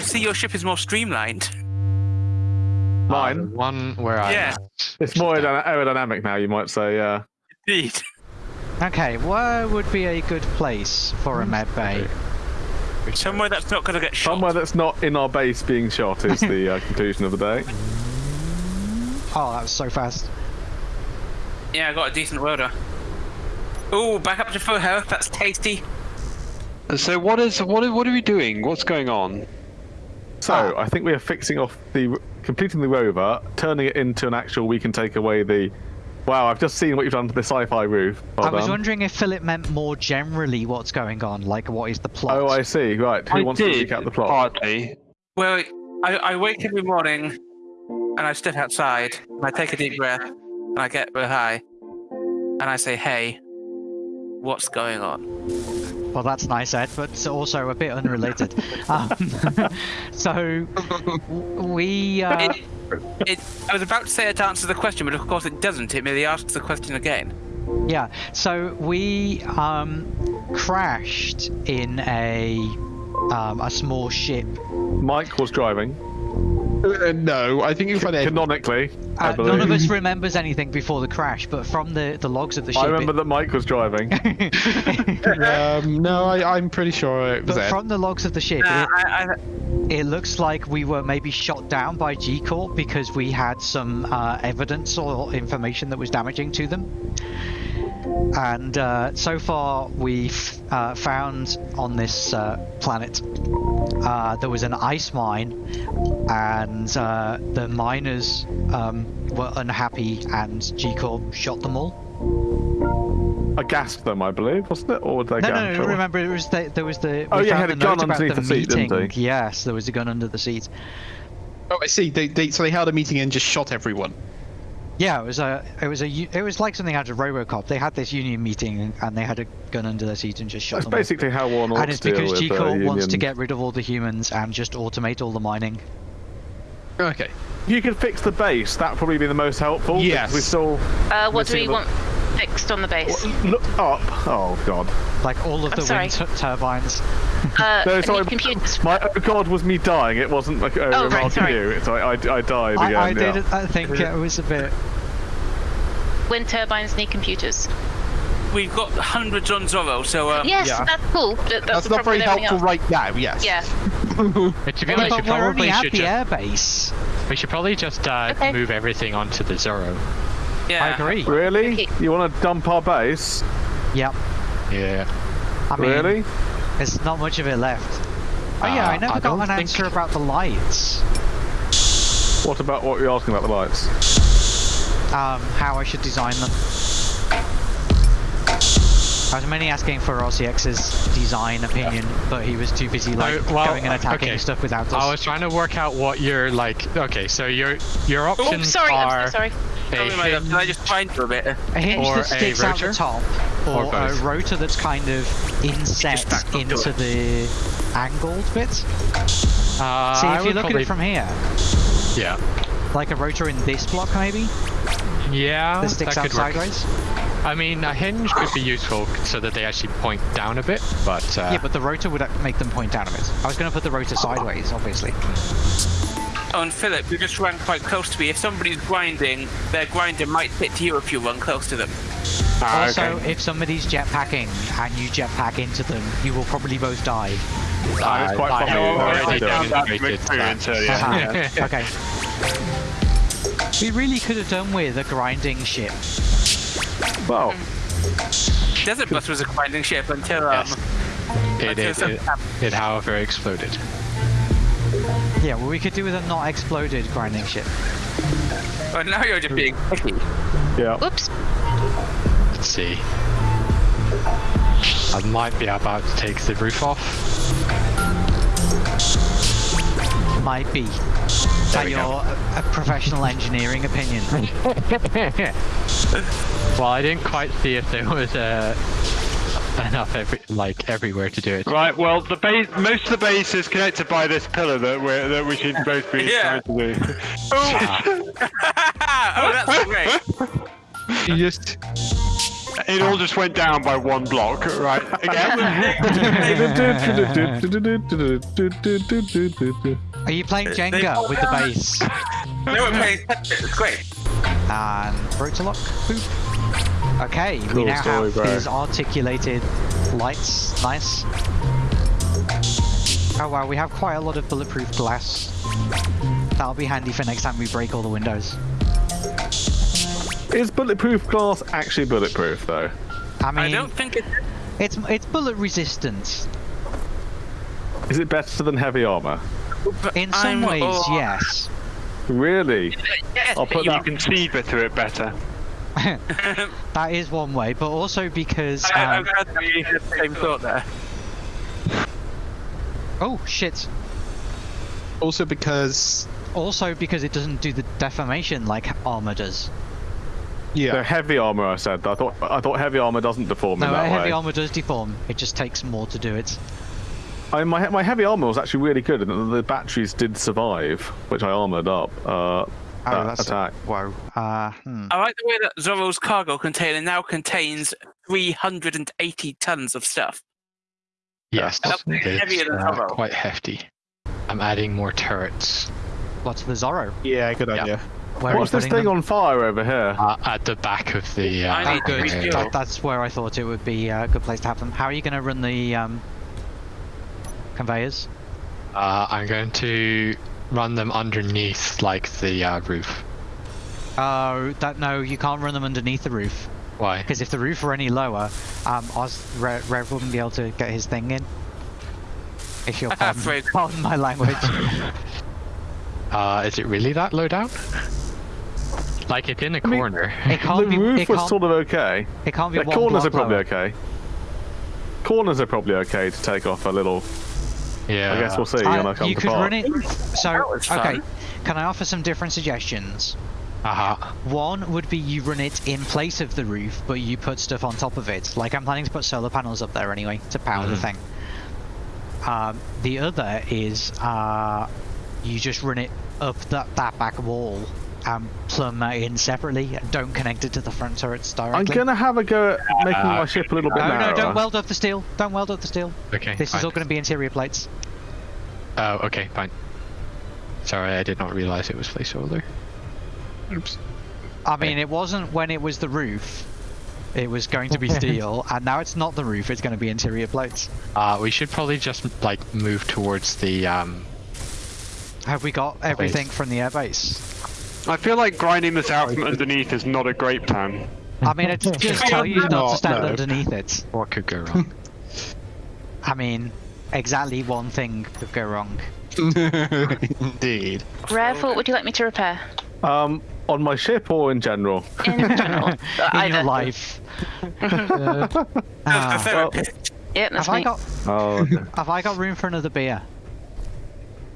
I see your ship is more streamlined. Mine. Uh, one where I Yeah. It's more aerodynamic now, you might say. Yeah. Indeed. Okay, where would be a good place for a med bay? Somewhere that's not going to get shot. Somewhere that's not in our base being shot is the uh, conclusion of the day. Oh, that was so fast. Yeah, I got a decent welder. Ooh, back up to full health. That's tasty. So what is what what are we doing? What's going on? So ah. I think we are fixing off the completing the rover, turning it into an actual. We can take away the. Wow, I've just seen what you've done to the sci-fi roof. Well I was done. wondering if Philip meant more generally what's going on, like what is the plot? Oh, I see. Right. Who I wants did to recap the plot? partly. Well, I, I wake every morning and I step outside and I take a deep breath and I get real high and I say, hey, what's going on? Well, that's nice, Ed, but also a bit unrelated. um, so we. Uh, It, it, I was about to say it answers the question, but of course it doesn't. It merely asks the question again. Yeah, so we um, crashed in a um, a small ship. Mike was driving. Uh, no, I think you find Ed. Canonically, I Uh, none of us remembers anything before the crash, but from the, the logs of the ship. I remember that Mike was driving. um, no, I, I'm pretty sure it was but Ed. from the logs of the ship, Uh, it, I, I, it looks like we were maybe shot down by G Corp because we had some uh, evidence or information that was damaging to them. And uh, so far, we've uh, found on this uh, planet uh, there was an ice mine, and uh, the miners um, were unhappy, and G Corp shot them all. I gassed them, I believe, wasn't it? Or would they No, gas? no, no. Remember, it was the, there was the. Oh, yeah, found had a gun note underneath the seat, didn't meeting. he? Yes, there was a gun under the seat. Oh, I see. They, they, so they held a meeting and just shot everyone. Yeah, it was a, it was a, u- it was like something out of RoboCop. They had this union meeting and they had a gun under their seat and just shot That's them. all. basically how one ought and it's because with G uh, wants to get rid of all the humans and just automate all the mining. Okay. You could fix the base, that'd probably be the most helpful. Yes. We still Uh, what do we want fixed on the base? look up. Oh God. Like all of I'm the sorry. wind tu- turbines. Uh, No, I sorry. computers. My oh God was me dying. It wasn't like a Oh, remark right, on sorry. you. It's I, I, I died I. I yeah. did. I think it was a bit. Wind turbines need computers. we've got hundreds on Zorro, so um, yes, yeah. that's cool. but That's, That's not very helpful else. right now, yes. Yeah. But to be Well, honest, but we we're probably at should the just, airbase. we should probably just uh, Okay. move everything onto the Zorro. yeah. I agree. Really? Okay. You want to dump our base? Yep. Yeah. I mean, really? there's not much of it left. Oh yeah, Uh, I never I got an think- answer about the lights. What about what you're asking about the lights? Um, how I should design them. I was mainly asking for RCX's design opinion, but he was too busy like Oh, well, going and attacking okay. stuff without us. I was trying to work out what your like. Okay, so your your Oh, options sorry. are I'm so sorry. a Sorry, my hinge- Can I just find you a bit? a hinge or that sticks a out the top, Or or, a rotor that's kind of inset back up to into the angled bit. Uh, See, I if you would look at it from here, yeah, like a rotor in this block maybe, yeah, that sticks that out could work. sideways. I mean, a hinge could be useful so that they actually point down a bit, but uh, Yeah, but the rotor would make them point down a bit. I was going to put the rotor sideways, obviously. Oh, and Philip, you just ran quite close to me. If somebody's grinding, their grinder might hit you if you run close to them. Ah, also, okay. if somebody's jetpacking and you jetpack into them, you will probably both die. Ah, it's quite I funny. have what already they're doing. demonstrated that. Haha, okay. We really could have done with a grinding ship. Well, Desert Bus was a grinding ship until um, Yes. It, until it, it, it, however, exploded. Yeah, well, we could do with a not exploded grinding ship. But now you're just being picky. yeah. Whoops. Let's see. I might be about to take the roof off. Might be. Is that your uh, a professional engineering opinion? well, I didn't quite see if there was uh, enough every, like everywhere to do it. Right. Well, the base, most of the base is connected by this pillar that we that we should both be Yeah. trying to do. oh, that's great. You just. It all just went down by one block, right? Again. Are you playing Jenga with the base? No, we're playing Tetris. It's great. And Rotorlock. Boop. Okay, we now story, have bro. his articulated lights. Nice. Oh wow, we have quite a lot of bulletproof glass. That'll be handy for next time we break all the windows. Is bulletproof glass actually bulletproof though? I mean, I don't think it's. it's it's bullet resistant. Is it better than heavy armor? In some I'm ways, all- yes. Really? Yes, I'll put you that- You can see through it better. That is one way, but also because I, I'm um, glad that you had the same thought there. oh shit. Also because Also because it doesn't do the deformation like armor does. The yeah, heavy armor, I said. I thought I thought heavy armor doesn't deform No, in that heavy way. armor does deform. It just takes more to do it. I, my my heavy armor was actually really good, and the batteries did survive, which I armored up. Uh, Oh, that that's attack. Whoa. Uh, hmm. I like the way that Zorro's cargo container now contains 380 tons of stuff. Yes, That's heavier it's than uh, Zorro. quite hefty. I'm adding more turrets What's the Zorro? yeah, good idea. Where What's this thing them? on fire over here? uh, at the back of the. Uh, I need to good. That, that's where I thought it would be a good place to have them. How are you going to run the um, conveyors? Uh, I'm going to run them underneath, like the uh, roof. Oh, that no, you can't run them underneath the roof Why? because if the roof were any lower, um, Oz Re- Rev wouldn't be able to get his thing in. If you'll pardon, pardon my language. Uh, is it really that low down? Like it's in a mean- corner. It can't the be. roof it was sort of okay. it can't be The one corners are probably lower. okay. Corners are probably okay to take off a little. yeah. I guess we'll see Uh, I you to could run it. So okay, fun. can I offer some different suggestions? Uh-huh. One would be you run it in place of the roof, but you put stuff on top of it. Like I'm planning to put solar panels up there anyway to power the Mhm. thing. Um, the other is uh, you just run it up that, that back wall and plumb that in separately and don't connect it to the front turrets directly. I'm gonna have a go at making Uh, my ship a little bit No, narrower. no, don't weld up the steel. Don't weld up the steel. Okay. This is all going to be interior plates. Oh, okay, fine. Sorry, I did not realize it was placeholder. Oops. I mean, it wasn't when it was the roof. It was going to be steel, and now it's not the roof. It's going to be interior plates. Uh, we should probably just like move towards the um. Have we got everything from the airbase? I feel like grinding this out from underneath is not a great plan. I mean, it just tell you not to stand no. underneath it. What could go wrong? I mean, exactly one thing could go wrong. Indeed. Rev, what would you like me to repair? Um, on my ship or in general? In general. In your life. That's the Ah, therapist. Yep, that's have I got? Oh, okay. Have I got room for another beer?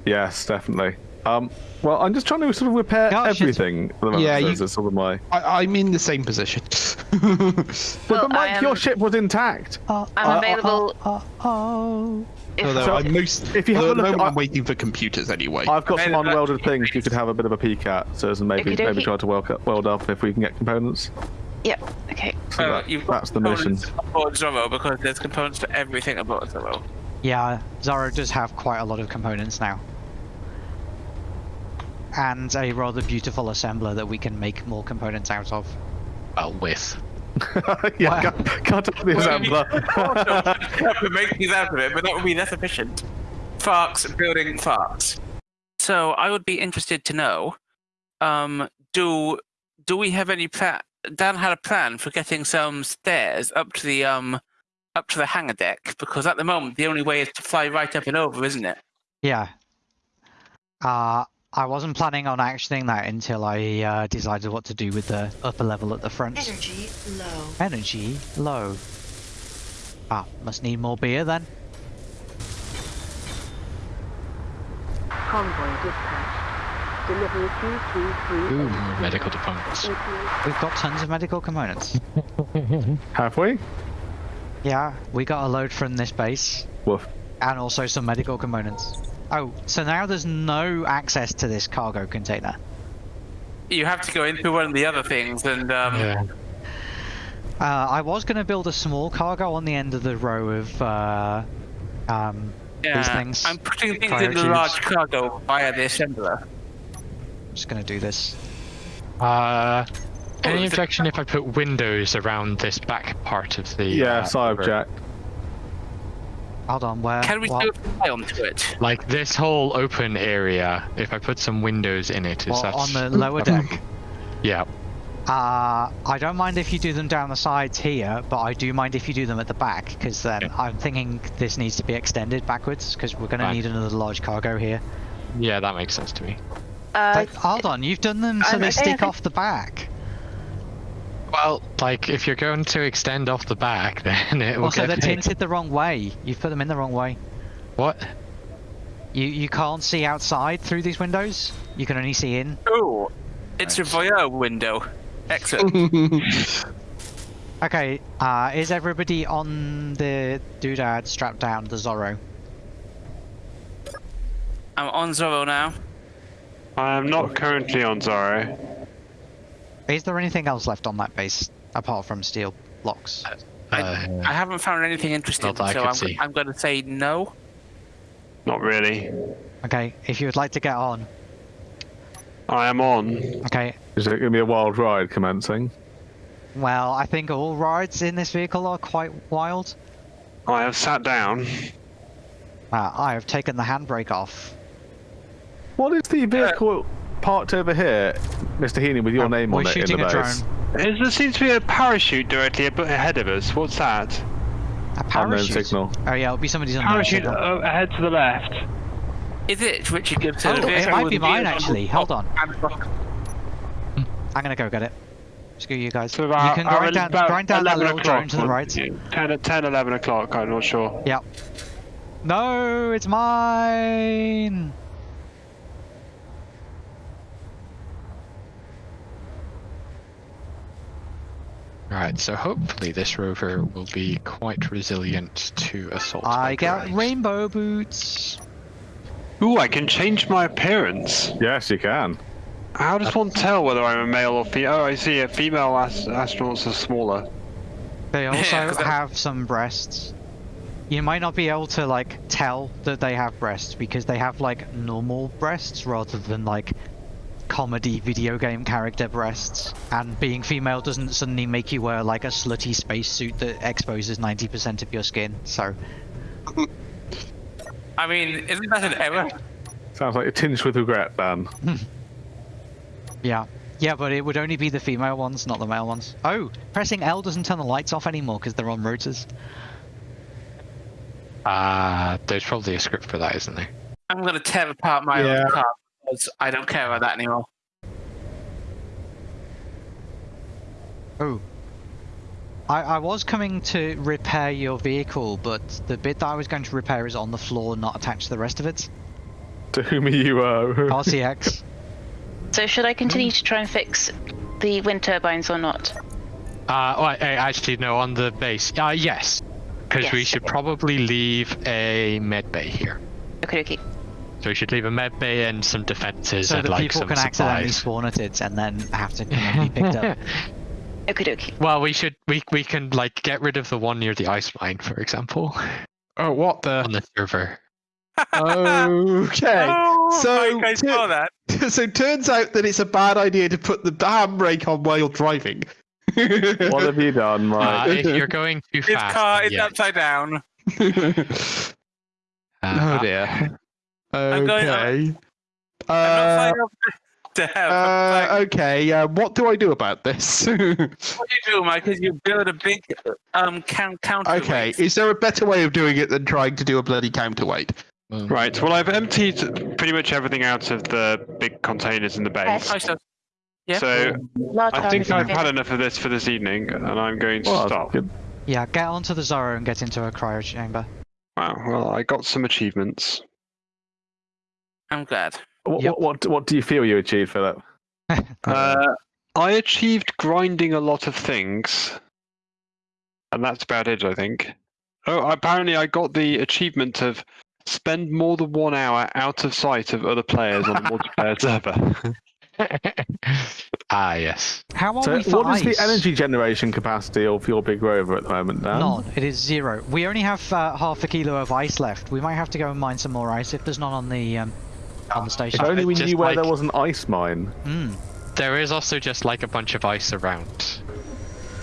yes, definitely. Um, well, I'm just trying to sort of repair Gosh, everything. At the moment, Yeah, so you- sort of my. I, I'm in the same position. But, Well, but Mike, I your ship was intact. Oh, I'm Uh, available. oh, oh. if- Although So, I'm most, if you have at a look I- I'm waiting for computers anyway. I've got some Maybe that- unwelded things you could have a bit of a peek at, so as maybe Okey-dokey. maybe try to weld up, weld up if we can get components. Yep. Okay. So Uh, that- you've got that's the mission. components aboard Zorro because there's components for everything aboard Zorro. Yeah, Zara does have quite a lot of components now. And a rather beautiful assembler that we can make more components out of. Well, with. yeah, Wow. cut, cut up the assembler. to make these out of it, but that would be less efficient. Farks building farks. So I would be interested to know, um, do do we have any plan? Dan had a plan for getting some stairs up to the um up to the hangar deck because at the moment the only way is to fly right up and over, isn't it? Yeah. Uh, I wasn't planning on actioning that until I uh, decided what to do with the upper level at the front. Energy low. Energy low. Ah, must need more beer then. Convoy dispatched. Delivery 233. Ooh, more medical components. We've got tons of medical components. Have we? Yeah, we got a load from this base. Woof. and also some medical components. Oh, so now there's no access to this cargo container. You have to go into one of the other things and um, Yeah. Uh, I was going to build a small cargo on the end of the row of uh, um, Yeah, things- I'm putting things in the large cargo via the assembler. I'm just going to do this. Uh, any objection if I put windows around this back part of the? Yes, uh, I river? Object. Hold on, where? Can we what, still fly onto it? Like this whole open area, if I put some windows in it, is what, that on the lower deck? Yeah. Uh, I don't mind if you do them down the sides here, but I do mind if you do them at the back, because then Yeah. I'm thinking this needs to be extended backwards, because we're going to need another large cargo here. Yeah, that makes sense to me. Uh, But hold on, you've done them so I'm they okay, stick okay. off the back. Well, like if you're going to extend off the back, then it will Also, get they're big. tinted the wrong way. You've put them in the wrong way. What? You you can't see outside through these windows. You can only see in. Oh, it's a voyeur window. Excellent. Okay, uh, is everybody on the doodad strapped down the Zorro? I'm on Zorro now. I am not currently on Zorro. Is there anything else left on that base apart from steel blocks? I, Uh, I haven't found anything interesting, I so could I'm. I'm going to say no. Not really. Okay, if you would like to get on. I am on. Okay, Is it going to be a wild ride commencing? well, I think all rides in this vehicle are quite wild. I have sat down. Uh, I have taken the handbrake off. What is the vehicle parked over here, Mr. Heaney, with your Uh, name on it in shooting the a base? drone. There seems to be a parachute directly ahead of us. What's that? A Unknown parachute. signal. Oh yeah, it'll be somebody's unknown Parachute signal. uh, ahead to the left. Is it Richard Gibson? Oh, it might be mine, wheels on actually. Hold on. I'm gonna go get it. Screw you guys. So you about, can about- grind down, grind down that little drone to the right. 10, 10, 11 o'clock, I'm not sure. Yep. No, it's mine. Right, so hopefully this rover will be quite resilient to assault. I got drones. rainbow boots. Ooh, I can change my appearance. Yes, you can. How does one tell whether I'm a male or female? Oh, I see. A female ast- astronauts are smaller. They also that- have some breasts. You might not be able to like tell that they have breasts because they have like normal breasts rather than like comedy video game character breasts. And being female doesn't suddenly make you wear like a slutty spacesuit that exposes 90% of your skin. So I mean, isn't that an error? Sounds like a tinge with regret, Dan. yeah. Yeah, but it would only be the female ones, not the male ones. Oh, pressing L doesn't turn the lights off anymore because they're on rotors. Ah, there's probably a script for that, isn't there? I'm going to tear apart my Yeah. own car because I don't care about that anymore. Oh. I, I was coming to repair your vehicle, but the bit that I was going to repair is on the floor, not attached to the rest of it. To whom are you? Uh, RCX. So should I continue to try and fix the wind turbines or not? Uh, well, I, I actually no, on the base. Uh, yes, because we should probably leave a med bay here. Okay, okay. So we should leave a med bay and some defenses so and that like people can accidentally supplies. spawn at it and then have to come and be picked up. Okay, okay. well, we should we we can like get rid of the one near the ice mine, for example, Oh, what the? on the? the server. Okay. Oh, so, Mike, I to- saw that. so turns out that it's a bad idea to put the handbrake on while you're driving. what have you done, Uh, right? if you're going too His fast, car then is yes. upside down. Uh, oh dear. I'm going- Okay. I'm not Uh, up to uh, flying- okay. Uh, what do I do about this? What do you do, Mike? Is you build a big um count counter. okay. Is there a better way of doing it than trying to do a bloody counterweight? um, Right. Well, I've emptied pretty much everything out of the big containers in the base. I shall- yeah. So Large I think. I've had enough of this for this evening, and I'm going to Well, stop. yeah, get onto the Zorro and get into a cryo chamber. Wow. Well, I got some achievements. I'm glad. What, Yep. what, what, what do you feel you achieved, Philip? Uh, I achieved grinding a lot of things, and that's about it, I think. Oh, apparently I got the achievement of spend more than one hour out of sight of other players on the multiplayer server. ah, yes. How are So, we for what is ice? the energy generation capacity of your big rover at the moment, Dan? None. It is zero. We only have uh, half a kilo of ice left. We might have to go and mine some more ice if there's none on the um, on the If station. only we Just knew where like- there was an ice mine. Mm. There is also just like a bunch of ice around.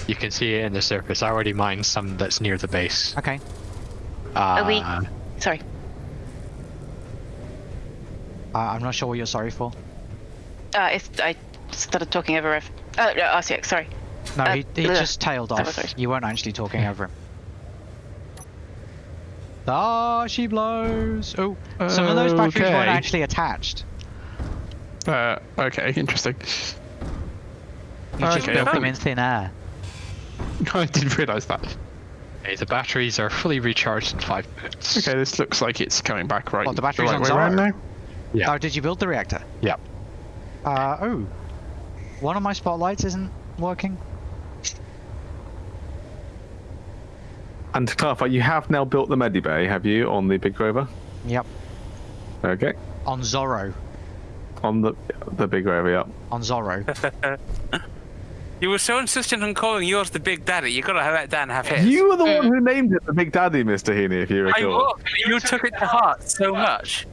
You can see it in the surface. I already mined some that's near the base. Okay. Uh, we- Sorry. Uh, I'm not sure what you're sorry for. Uh, it's, I started talking over Rev. Oh, no, RCX, sorry. No, Uh, he, he just tailed off. was nice. You weren't actually talking over him. Ah, she blows. Oh, some of those batteries weren't actually attached. Uh, okay, interesting. You just Okay. built them in thin air. I didn't realise that. okay, the batteries are fully recharged in five minutes. Okay, this looks like it's coming back right. What, the battery's right on way around now. Yeah. Oh, did you build the reactor? Yep. Uh, oh. One of my spotlights isn't working. And to clarify, you have now built the medibay, have you, on the big rover? Yep. Okay. On Zorro. On the the big rover, yeah. On Zorro. You were so insistent on calling yours the Big Daddy. You gotta let Dan have his. You were the one who named it the Big Daddy, Mr. Heaney, if you recall. I recall. was. You took it to heart so much.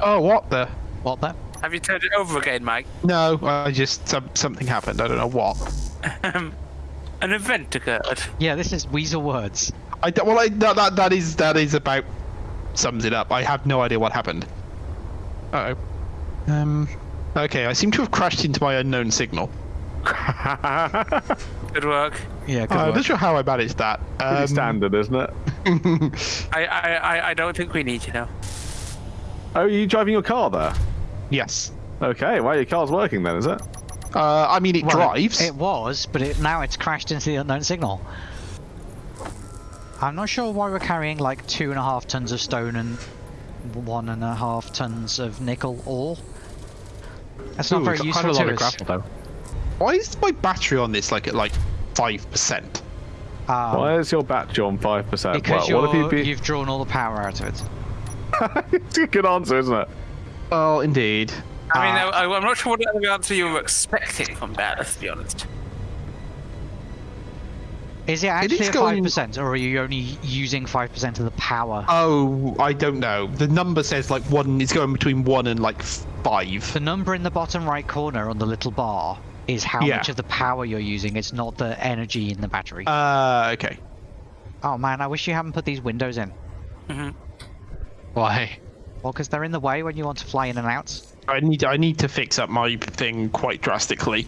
Oh, what the? what the? Have you turned it over again, Mike? No, I just some, something happened. I don't know what. Um, an event occurred. Yeah, this is Weasel words. I don't- well, I, that, that that is that is about sums it up. I have no idea what happened. Uh oh. Um. Okay, I seem to have crashed into my unknown signal. Good work. Yeah, good Uh, I'm not sure how I managed that. Pretty Um, standard, isn't it? I, I, I, I don't think we need you now. Oh, are you driving your car there? yes. Okay, well, your car's working then, is it? Uh, I mean, it Well, drives. It was, but it, now it's crashed into the unknown signal. I'm not sure why we're carrying like two and a half tons of stone and one and a half tons of nickel ore. That's not Ooh, very got useful quite a lot to of us. grapple though. Why is my battery on this like at like five percent? Um, Why is your battery on 5%? because well, what you're, if you be... you've drawn all the power out of it. it's a good answer, isn't it? Well, indeed. I mean, Uh, I, I'm not sure what the answer you were expecting from that, let's be honest. Is it actually is going- five percent, or are you only using five percent of the power? Oh, I don't know. The number says like one. It's going between one and like five. the number in the bottom right corner on the little bar is how Yeah. much of the power you're using. It's not the energy in the battery. Uh, okay. oh man, I wish you hadn't put these windows in. Why? Well, because they're in the way when you want to fly in and out. I need I need to fix up my thing quite drastically.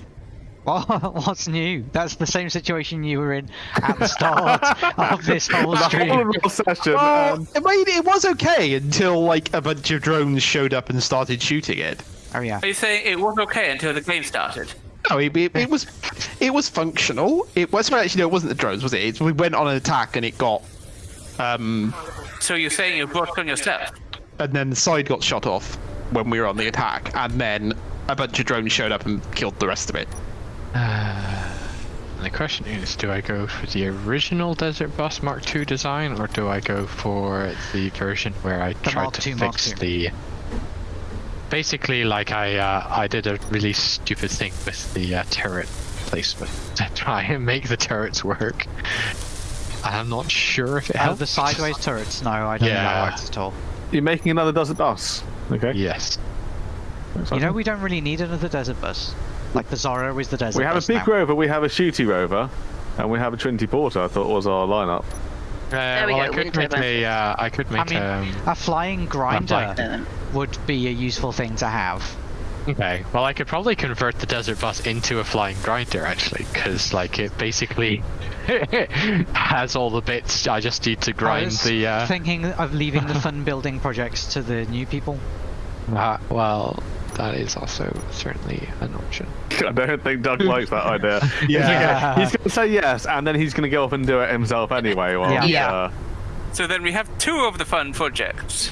Well, what's new? That's the same situation you were in at the start of this whole The stream. whole session. Well, um, I mean, it was okay until like a bunch of drones showed up and started shooting it. Oh yeah. Are you saying it was okay until the game started? No, it, it, it was it was functional. It was well, actually no, it wasn't the drones, was it? It's, we went on an attack and it got um, So you're saying you brought on yourself? and then the side got shot off when we were on the attack, and then a bunch of drones showed up and killed the rest of it. The question is, do I go for the original Desert Bus Mark II design, or do I go for the version where I tried Mark to II, fix II. the? Basically, like I uh, I did a really stupid thing with the uh, turret placement to try and make the turrets work. I'm not sure if it Oh, helped. the sideways turrets. No, I don't think Yeah. that works at all. You're making another desert bus. Okay. Yes. You know, we don't really need another desert bus. Like the Zorro is the desert we have a bus big now. rover, we have a shooty rover, and we have a Trinity Porter, I thought was our lineup. Uh, we well, I could wind make turbine. a. Uh, I could I make mean, um, a flying grinder would be a useful thing to have. Okay, well I could probably convert the desert bus into a flying grinder actually, because like it basically has all the bits. I just need to I grind was the. Uh, thinking of leaving the fun building projects to the new people. uh, well, that is also certainly an option. I don't think Doug likes that idea. Yeah. He's going to say yes, and then he's going to go off and do it himself anyway. While, Yeah. Yeah. Uh, So then we have two of the fun projects.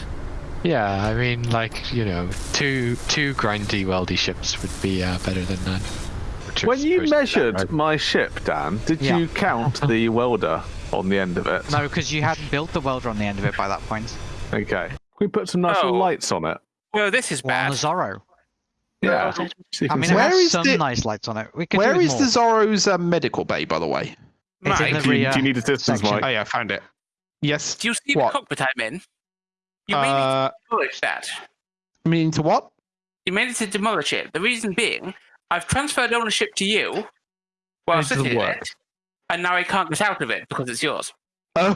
Yeah, I mean, like you know, two two grindy weldy ships would be uh, better than none. when you supposed to be measured right. my ship, Dan, did Yeah. you count the welder on the end of it? No, because you hadn't built the welder on the end of it by that point. Okay. We put some nice little Oh. lights on it. Well, this is Well, on bad. the Zorro. Yeah. Sorted. I mean, see- it Where has is some the- nice lights on it. We could Where do with is more. the Zorro's um, medical bay, by the way? It's in Mike, the do, you, rear do you need assistance, section. Oh yeah, I found it. Yes. do you see What? the cockpit I'm in? You may need Uh, to demolish that. meaning to what? You may need to demolish it. The reason being, I've transferred ownership to you while It doesn't sitting in work. it, and now I can't get out of it because it's yours. Oh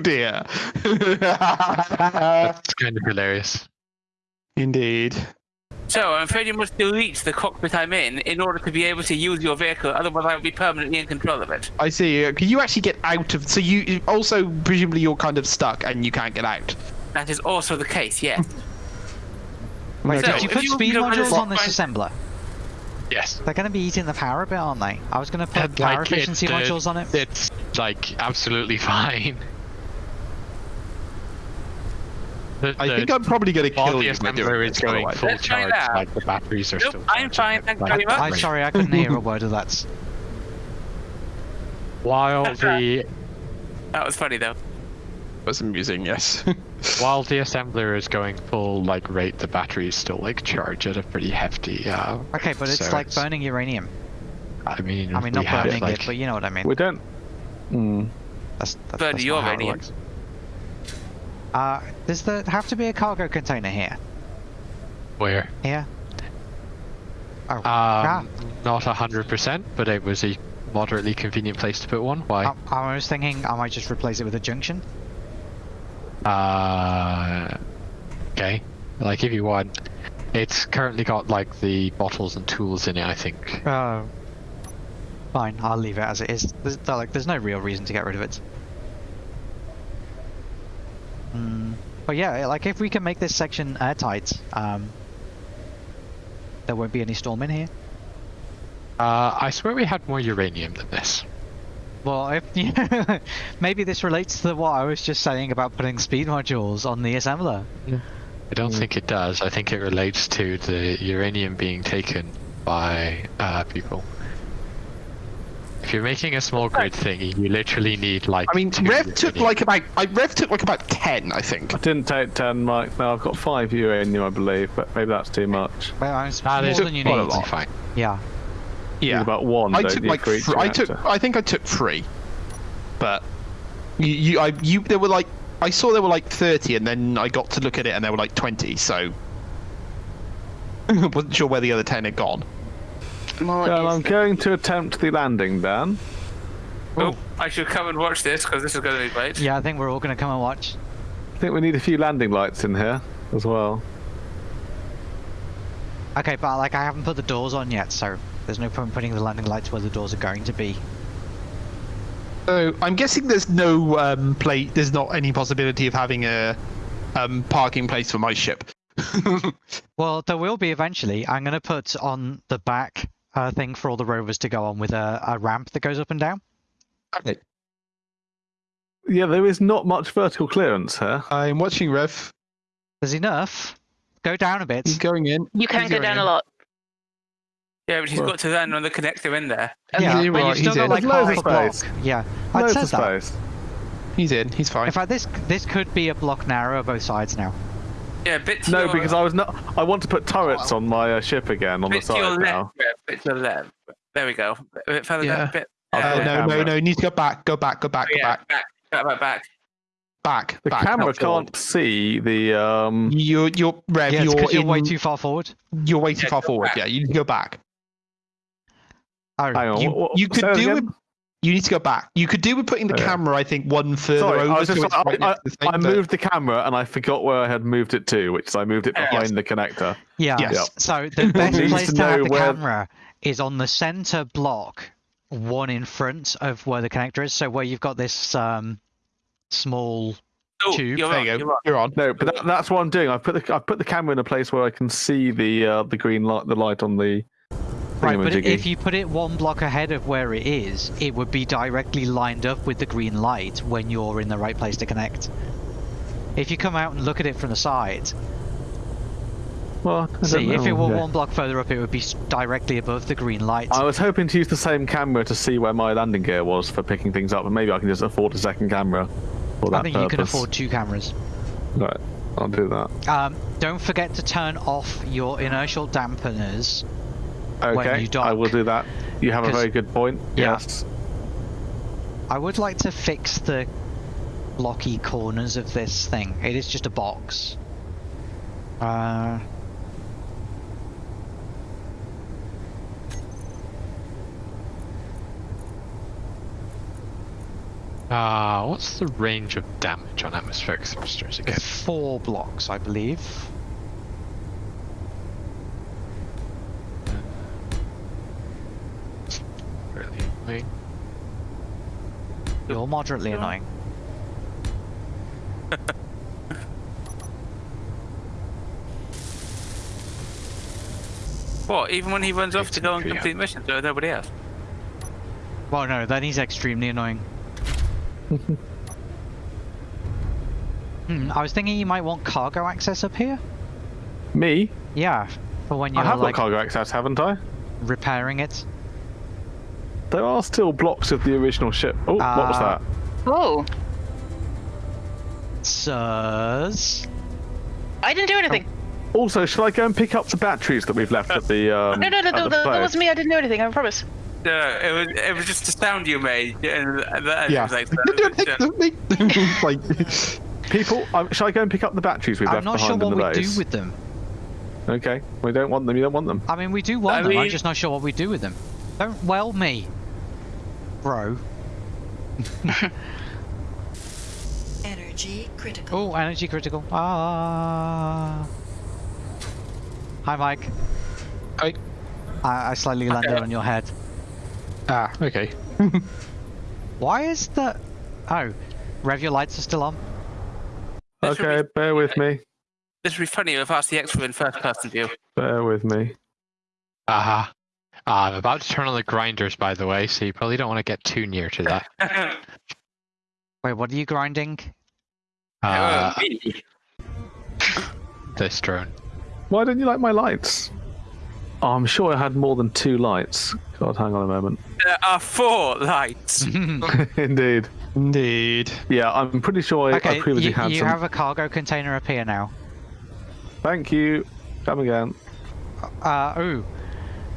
dear. That's kind of hilarious. Indeed. So I'm afraid you must delete the cockpit I'm in in order to be able to use your vehicle. Otherwise, I will be permanently in control of it. I see. Uh, Can you actually get out of? So you also presumably you're kind of stuck and you can't get out. That is also the case. Yes. Wait, So, did you put you- speed you know, I just modules on this find- assembler? Yes. They're going to be eating the power a bit, aren't they? I was going to put And, power like, efficiency the- modules on it. It's like absolutely fine. The, I the- think I'm probably going to kill you by doing assembler is going full Let's try charge, that. like the batteries are Nope, still. I'm charging fine, thank you very much. I'm sorry, I couldn't hear a word of that. While the That was funny though. was amusing, yes. while the assembler is going full like rate, the batteries still like charge at a pretty hefty. Uh, Okay, but it's so like burning uranium. I mean, I mean, not have, burning like, it, but you know what I mean. We don't. Mm. That's, that's, Burn that's your not how it uranium. Uh, does there have to be a cargo container here? where Here? Oh, um, ah, not a hundred percent, but it was a moderately convenient place to put one. Why? I, I was thinking I might just replace it with a junction. Uh, okay. Like if you want, it's currently got like the bottles and tools in it. I think. Oh. Fine, I'll leave it as it is. There's, like, there's no real reason to get rid of it. Mm. But yeah, like if we can make this section airtight, um, there won't be any storm in here. Uh, I swear we had more uranium than this. Well, if maybe this relates to what I was just saying about putting speed modules on the assembler. I don't think it does. I think it relates to the uranium being taken by uh, people. If you're making a small grid thingy, you literally need like. I mean, two Rev took uranium. like about. I, Rev took like about ten, I think. I didn't take 10, Mike. No, I've got 5 uranium, I believe, but maybe that's too much. Well, it's That more than you quite a need. lot. fine. Yeah. You need Yeah. about one. I took like. for each Thr- I took. I think I took three. But you, you, I, you, there were like. I saw there were like thirty, and then I got to look at it, and there were like twenty. So. wasn't sure where the other ten had gone. More Well, I'm going to attempt the landing, Dan. Oh, I should come and watch this because this is going to be great. Yeah, I think we're all going to come and watch. I think we need a few landing lights in here as well. Okay, but like I haven't put the doors on yet, so there's no point putting the landing lights where the doors are going to be. So I'm guessing there's no um, play. There's not any possibility of having a um, parking place for my ship. Well, there will be eventually. I'm going to put on the back uh, thing for all the rovers to go on with a, a ramp that goes up and down. okay. Yeah, there is not much vertical clearance here. I'm watching Rev. There's enough. Go down a bit. He's going in. You can He's go down in. a lot. Yeah, but he's Well- got to then run the connector in there. Yeah, you're but right, you've still he's got in. like There's loads half a of block. space. Yeah, I'd Loads said of that. space. He's in. He's fine. In fact, this this could be a block narrow both sides now. Yeah, bit to No, your, because I was not. I want to put turrets on my uh, ship again on the bit to your side left. now. Yeah, bit to the left. There we go. A bit further Yeah. down. A bit. I'll Uh, no, no, no. You need to go back. Go back. Go back. Go yeah, back. back, back, back, back. Back. The back, camera not forward. can't see the. um You're, you're, Rev. Yeah, it's you're, 'cause you're way too far forward. You're way too Yeah, far go forward. back. Yeah, you need to go back. Oh, Hang on. You, what- what- you say could that do again? With. You need to go back. You could do with putting the Okay. camera, I think, one further Sorry, I over. was just. so I, right I, next the I moved the camera and I forgot where I had moved it to, which is I moved it behind Yes. the connector. Yeah. Yes. So the best place to to, have the where- camera is on the center block, one in front of where the connector is. So where you've got this um, small. Oh, Tube. You're There on, you you're go. on. You're on. No, but that, that's what I'm doing. I put the I put the camera in a place where I can see the uh, the green light, the light on the. Right, but if you put it one block ahead of where it is, it would be directly lined up with the green light when you're in the right place to connect. If you come out and look at it from the side, Well, see, if it were yeah. one block further up, it would be directly above the green light. I was hoping to use the same camera to see where my landing gear was for picking things up, and maybe I can just afford a second camera for that I think purpose. you can afford two cameras. Right. I'll do that. Um, don't forget to turn off your inertial dampeners. When Okay, you dock. I will do that. You have a very good point. Yeah. Yes. I would like to fix the blocky corners of this thing. It is just a box. Uh, Uh, what's the range of damage on atmospheric thrusters again? it's four blocks, I believe. Really annoying. You're moderately annoying. What? Even when he runs off to go and complete missions, there nobody else. Well, no, then he's extremely annoying. hmm, I was thinking you might want cargo access up here. Me? Yeah, for when you're have like got cargo access, haven't I? repairing it. There are still blocks of the original ship. Oh, what was Uh, that? Oh, Sirs. I didn't do anything. Also, shall I go and pick up the batteries that we've left at the um? no, no, no, no, the that, that wasn't me. I didn't do anything. I promise. No, it was it was just a sound you made, and that Yeah. was like, like, People, um, shall I go and pick up the batteries we've left? I'm left not sure behind what in we the base? do with them. Okay, we don't want them. You don't want them. I mean, we do want I them. I'm just not sure what we do with them. Don't well me, bro. Energy critical. Oh, energy critical. Ah. Hi, Mike. I, I, I slightly landed on your head. ah, okay. Why is the? Oh, rev your lights are still on. This Okay, be- bear with me. This would be funny if RCX were in first person view. Bear with me. Uh-huh. Uh, I'm about to turn on the grinders, by the way, so you probably don't want to get too near to that. Wait, what are you grinding? Uh, Me. this drone. Why didn't you like my lights? Oh, I'm sure I had more than two lights. God, hang on a moment. There are four lights. Indeed. Indeed. Yeah, I'm pretty sure I, okay, I previously you, had you some. have a cargo container up here now. Thank you. Come again. Uh, ooh,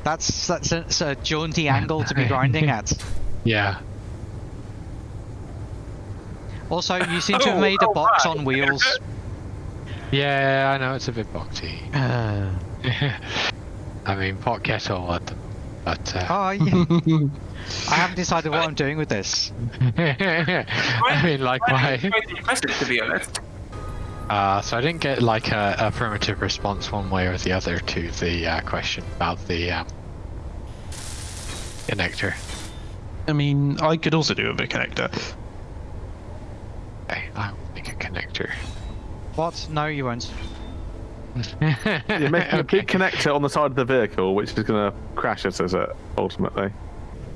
that's that's a, it's a jaunty angle to be grinding at. Yeah. Also, you seem to have Oh, made a box right. on wheels. Yeah, I know it's a bit boxy. Uh, I mean, pot kettle, what? But uh, oh, yeah. I haven't decided what I'm doing with this. I mean, like why? to be honest. Uh, so I didn't get like a a affirmative response one way or the other to the uh, question about the um, connector. I mean, I could also do a bit connector. Okay, I will make a connector. What? No, you won't. You're making a big connector on the side of the vehicle, which is going to crash us, is it? Ultimately.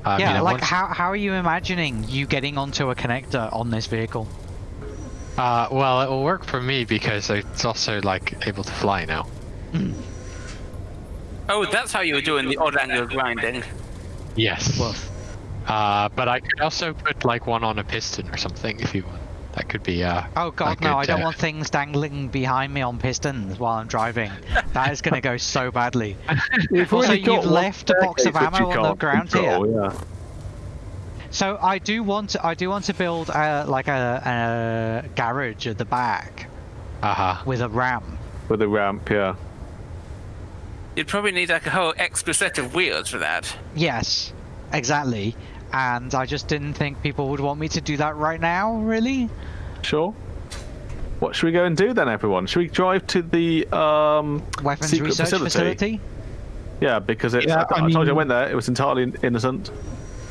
I yeah, mean, like once- how how are you imagining you getting onto a connector on this vehicle? Uh, well, it will work for me because it's also like able to fly now. Oh, that's how you were doing the odd angle grinding. Yes. Woof. Uh, but I could also put like one on a piston or something if you want. That could be uh. Oh god, a no! I don't uh, want things dangling behind me on pistons while I'm driving. That is going to go so badly. You've Also, you've left a box of ammo on the ground control, Yeah. So I do want to, I do want to build uh, like a, a garage at the back Uh huh. with a ramp. With a ramp, yeah. You'd probably need like a whole extra set of wheels for that. Yes, exactly. And I just didn't think people would want me to do that right now. Really? Sure. What should we go and do then, everyone? Should we drive to the um, Weapons secret research facility? facility? Yeah, because it's. Yeah, I, I I told you I went there. It was entirely innocent.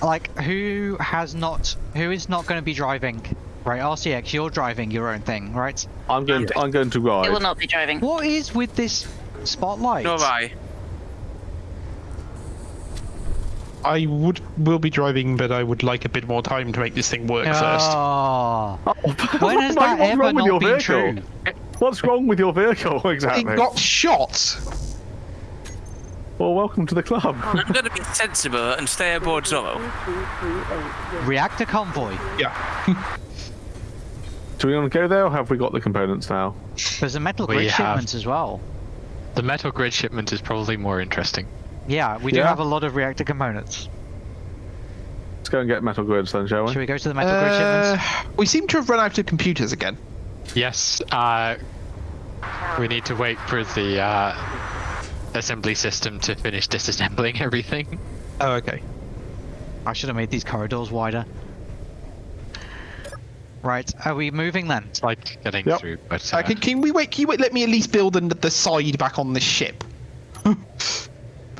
Like who has not? Who is not going to be driving? Right, RCX, you're driving your own thing, right? I'm going. To, I'm going to It will not be driving. What is with this spotlight? Nor I. I would will be driving, but I would like a bit more time to make this thing work ah. first. Oh, when has What's that ever wrong with your not been vehicle? true? What's wrong with your vehicle exactly? It exactly? got shot. Well, welcome to the club. I'm going to be sensible and stay aboard Zorro. Reactor convoy. Yeah. Do we want to go there, or have we got the components now? There's a metal We grid have- shipment as well. The metal grid shipment is probably more interesting. Yeah, we do Yeah. have a lot of reactor components. Let's go and get metal grids then, shall we? Should we go to the metal grid Uh, shipments? we seem to have run out of computers again. Yes, uh, we need to wait for the uh, assembly system to finish disassembling everything. Oh, okay. I should have made these corridors wider. Right, are we moving then? It's like getting Yep. through, but Uh, uh, can, can we wait? Can you wait? Let me at least build the, the side back on the ship before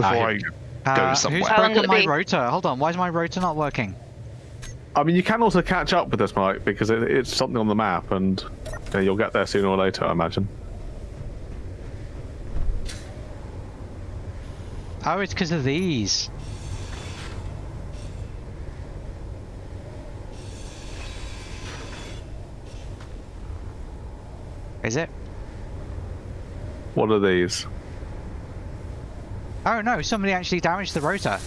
Ah, I go Uh, somewhere. Who's How long broken my be? rotor? Hold on, why is my rotor not working? I mean, you can also catch up with this, Mike, because it, it's something on the map, and you know, you'll get there sooner or later, I imagine. Oh, it's because of these. Is it? What are these? Oh no, somebody actually damaged the rotor.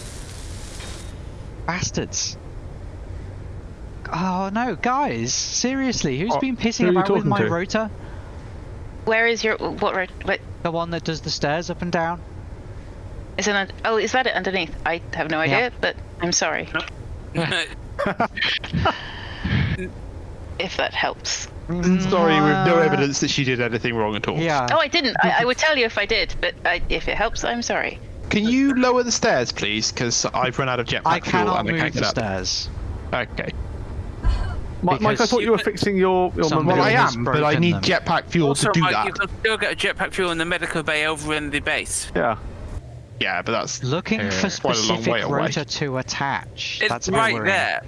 Bastards. Oh no, guys, seriously, who's Oh, been pissing are you about with my to? rotor? Where is your what? road- What The one that does the stairs up and down? Is it? un- Oh, is that it underneath? I have no idea, but I'm sorry if that helps. Sorry, with no Uh, evidence that she did anything wrong at all. Yeah. Oh, I didn't. I, I would tell you if I did, but I, if it helps, I'm sorry. Can you lower the stairs, please? Because I've run out of jetpack I fuel cannot and I move can't the get up. stairs. Okay. Mike, Mike, I thought you were fixing your your Well, I am, but I need them. jetpack fuel Also, to do Mike, that. you can still get a jetpack fuel in the medical bay over in the base. Yeah. Yeah, but that's Looking Uh, for quite a long way specific away. rotor to attach. It's That's right there.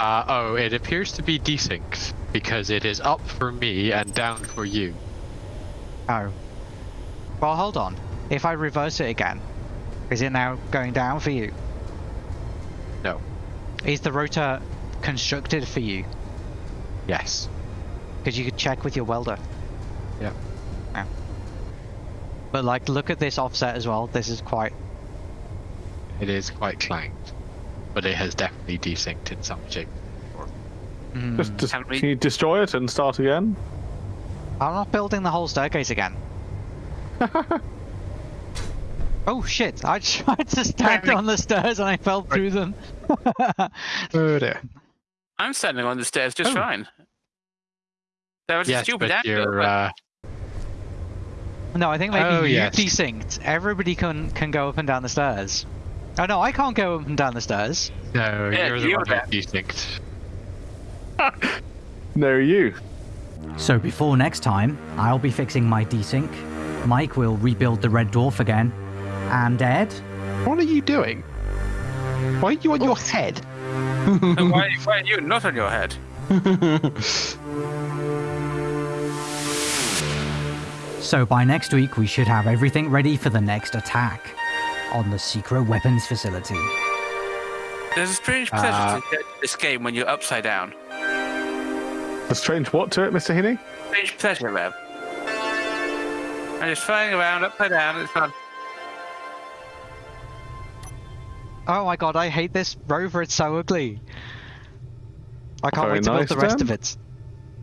uh, oh, it appears to be desynced because it is up for me and down for you. Oh. Well, hold on. If I reverse it again, is it now going down for you? No. Is the rotor constructed for you? Yes. Because you could check with your welder. Yeah. But like, look at this offset as well. This is quite. It is quite clanked, but it has definitely desynced in some shape. Mm. Just, just Can we- can you destroy it and start again? I'm not building the whole staircase again. oh shit! I tried to stand Panic. on the stairs and I fell through them. oh dear. I'm standing on the stairs just Oh. fine. That was a stupid but angle, you're. but- Uh, no, I think maybe Oh, you yes. desynced. Everybody can can go up and down the stairs. Oh no, I can't go up and down the stairs. no, Yeah, you're the you're one there. that desynced. No, you. So before next time, I'll be fixing my desync. Mike will rebuild the Red Dwarf again. And Ed? What are you doing? Why are you on your head? And why, why are you not on your head? So by next week, we should have everything ready for the next attack on the secret weapons facility. There's a strange pleasure Uh, to this game when you're upside down. A strange what to it, Mr. Heaney? Strange pleasure, Rev. I'm just flying around upside down. It's fun. Oh my god, I hate this rover. It's so ugly. I can't Very wait to build the rest then. of it.